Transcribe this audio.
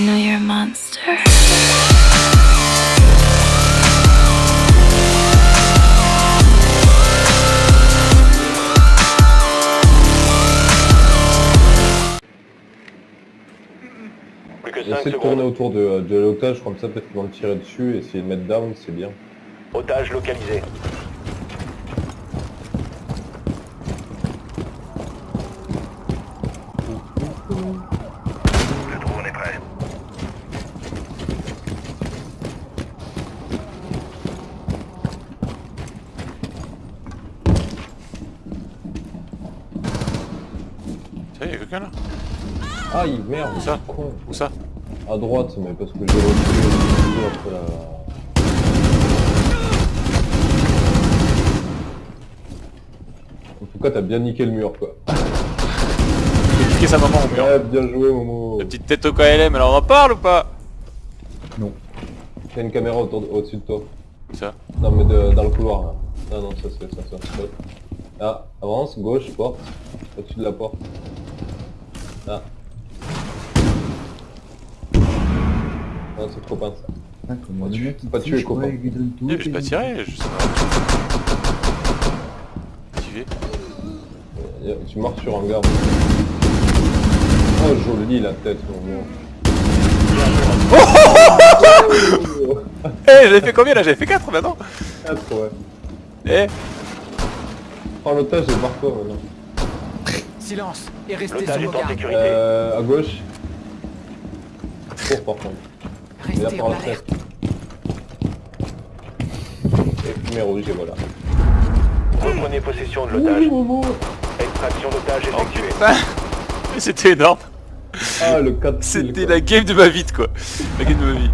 monster. Plus que 5 Essaye de tourner autour de, de l'otage, comme ça peut-être qu'ils vont le tirer dessus, et essayer de mettre down, c'est bien. Otage localisé. Ça y est, y'a quelqu'un là Aïe, merde, Où ça? Con. Où ça? À droite, mais parce que j'ai reçu après la... En tout cas, t'as bien niqué le mur, quoi. J'ai piqué sa maman au mur. Ouais, bien joué, Momo. La petite tête au KLM, alors on en parle ou pas? T'as une caméra au-dessus de toi. Où ça? Non, mais de- dans le couloir, là. Non, non, ça, c'est ça, ça. ça. Ah, avance, gauche, porte. Au-dessus de la porte. Ah. Non, c'est trop pince, ça. Ah, comment Pas tuer- pas copain. lui donne tout, et J'ai pas tiré, je sais pas. Euh, Tu marches sur un gars. Oh, joli la tête, Momo. Eh, j'avais fait combien là? J'avais fait 4 maintenant Quatre, ouais. Eh Oh, l'otage est par toi, maintenant. Silence et restez L'otage sur est vos en gardes. sécurité. Euh, à gauche. Cours, par contre. Restez pour en la alerte. Et fumée rouge, et voilà. Reprenez possession de l'otage. Extraction d'otage Oh effectuée. Mais C'était énorme Ah, le 4 C'était la game de ma vie quoi La game de ma vie